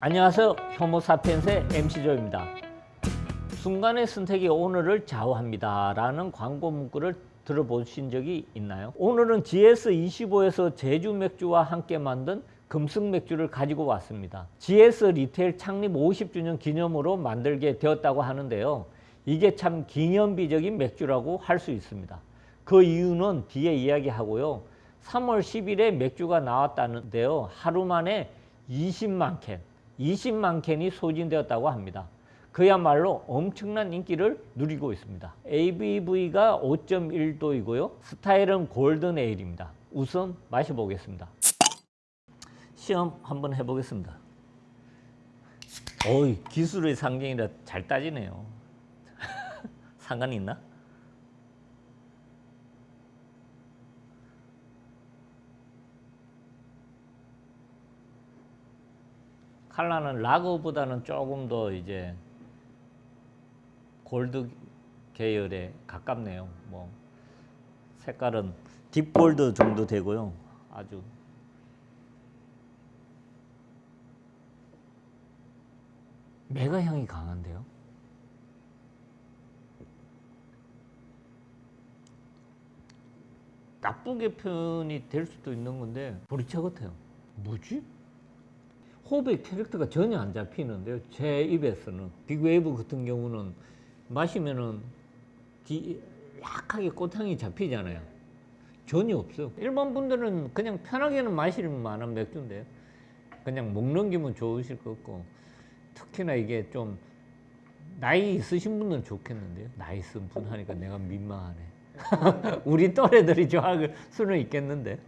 안녕하세요. 효모사피엔스의 MC조입니다. 순간의 선택이 오늘을 좌우합니다 라는 광고 문구를 들어보신 적이 있나요? 오늘은 GS25에서 제주 맥주와 함께 만든 금승 맥주를 가지고 왔습니다. GS 리테일 창립 50주년 기념으로 만들게 되었다고 하는데요. 이게 참 기념비적인 맥주라고 할 수 있습니다. 그 이유는 뒤에 이야기하고요. 3월 10일에 맥주가 나왔다는데요. 하루 만에 20만 캔 20만 캔이 소진되었다고 합니다. 그야말로 엄청난 인기를 누리고 있습니다. ABV가 5.1도이고요. 스타일은 골든 에일입니다. 우선 마셔보겠습니다. 시험 한번 해보겠습니다. 어이 기술의 상징이라 잘 따지네요. 상관이 있나? 칼라는 라거보다는 조금 더 이제 골드 계열에 가깝네요. 뭐 색깔은 딥골드 정도 되고요. 아주 메가 향이 강한데요. 나쁘게 표현이 될 수도 있는 건데 보리차 같아요. 뭐지? 호흡의 캐릭터가 전혀 안 잡히는데요. 제 입에서는 빅웨이브 같은 경우는 마시면은 디, 약하게 꽃향이 잡히잖아요. 전혀 없어요. 일반 분들은 그냥 편하게는 마실 만한 맥주인데요. 그냥 먹는 기분 좋으실 것 같고 특히나 이게 좀 나이 있으신 분은 좋겠는데요. 나이 있은 분 하니까 내가 민망하네. 우리 또래들이 좋아할 수는 있겠는데.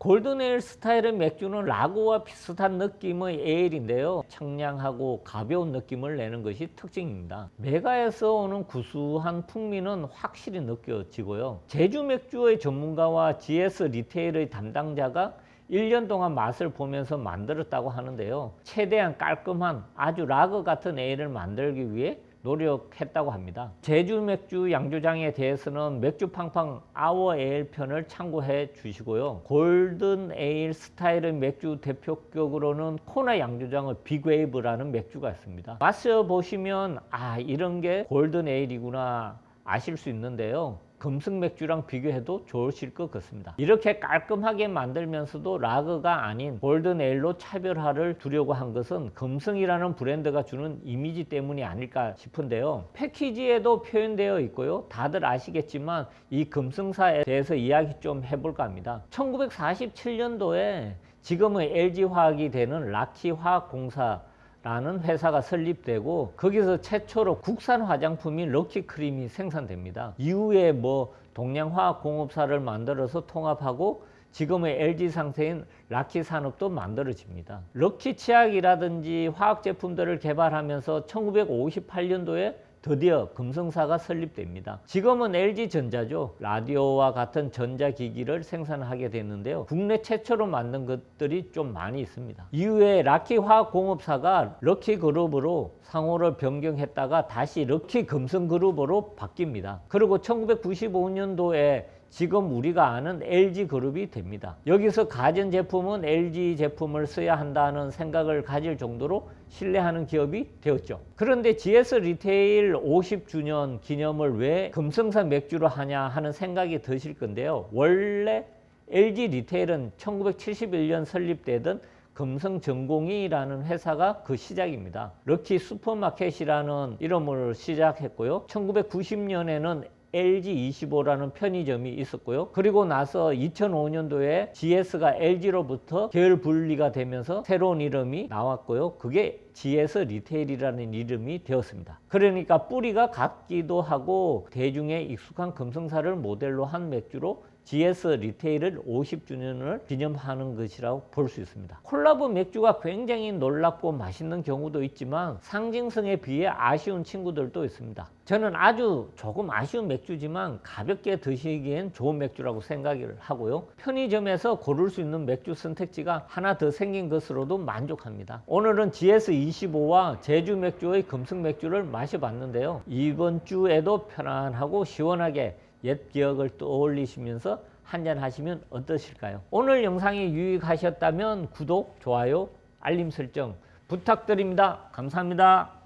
golden ale 스타일의 맥주는 라거와 비슷한 느낌의 에일인데요. 청량하고 가벼운 느낌을 내는 것이 특징입니다. 맥아에서 오는 구수한 풍미는 확실히 느껴지고요. 제주 맥주의 전문가와 GS 리테일의 담당자가 1년 동안 맛을 보면서 만들었다고 하는데요. 최대한 깔끔한 아주 라거 같은 에일을 만들기 위해 노력했다고 합니다. 제주 맥주 양조장에 대해서는 맥주 팡팡 아워 에일 편을 참고해 주시고요. golden ale 스타일의 맥주 대표격으로는 코나 양조장의 빅웨이브라는 맥주가 있습니다. 마셔보시면 아 이런 게 golden ale이구나 아실 수 있는데요. 금승 맥주랑 비교해도 좋으실 것 같습니다. 이렇게 깔끔하게 만들면서도 라거가 아닌 골든 에일로 차별화를 두려고 한 것은 금승이라는 브랜드가 주는 이미지 때문이 아닐까 싶은데요. 패키지에도 표현되어 있고요. 다들 아시겠지만 이 금승사에 대해서 이야기 좀 해볼까 합니다. 1947년도에 지금의 LG화학이 되는 라키화학공사 라는 회사가 설립되고 거기서 최초로 국산 화장품인 럭키크림이 생산됩니다. 이후에 뭐 동양화학공업사를 만들어서 통합하고 지금의 LG 상사인 락희 산업도 만들어집니다. 럭키 치약이라든지 화학 제품들을 개발하면서 1958년도에 드디어 금성사가 설립됩니다. 지금은 LG전자죠. 라디오와 같은 전자기기를 생산하게 됐는데요. 국내 최초로 만든 것들이 좀 많이 있습니다. 이후에 락희화학공업사가 럭키그룹으로 상호를 변경했다가 다시 럭키금성그룹으로 바뀝니다. 그리고 1995년도에 지금 우리가 아는 LG그룹이 됩니다. 여기서 가전제품은 LG 제품을 써야 한다는 생각을 가질 정도로 신뢰하는 기업이 되었죠. 그런데 GS 리테일 50주년 기념을 왜 금성사 맥주로 하냐 하는 생각이 드실 건데요. 원래 LG 리테일은 1971년 설립되던 금성전공이라는 회사가 그 시작입니다. 럭키 슈퍼마켓이라는 이름으로 시작했고요. 1990년에는 LG25라는 편의점이 있었고요. 그리고 나서 2005년도에 GS가 LG로부터 계열 분리가 되면서 새로운 이름이 나왔고요. 그게 GS 리테일이라는 이름이 되었습니다. 그러니까 뿌리가 같기도 하고 대중의 익숙한 금성사를 모델로 한 맥주로 GS 리테일을 50주년을 기념하는 것이라고 볼 수 있습니다. 콜라보 맥주가 굉장히 놀랍고 맛있는 경우도 있지만 상징성에 비해 아쉬운 친구들도 있습니다. 저는 아주 조금 아쉬운 맥주지만 가볍게 드시기엔 좋은 맥주라고 생각을 하고요. 편의점에서 고를 수 있는 맥주 선택지가 하나 더 생긴 것으로도 만족합니다. 오늘은 GS25와 제주 맥주의 금승 맥주를 마셔봤는데요. 이번 주에도 편안하고 시원하게 옛 기억을 떠올리시면서 한잔 하시면 어떠실까요? 오늘 영상이 유익하셨다면 구독, 좋아요, 알림 설정 부탁드립니다. 감사합니다.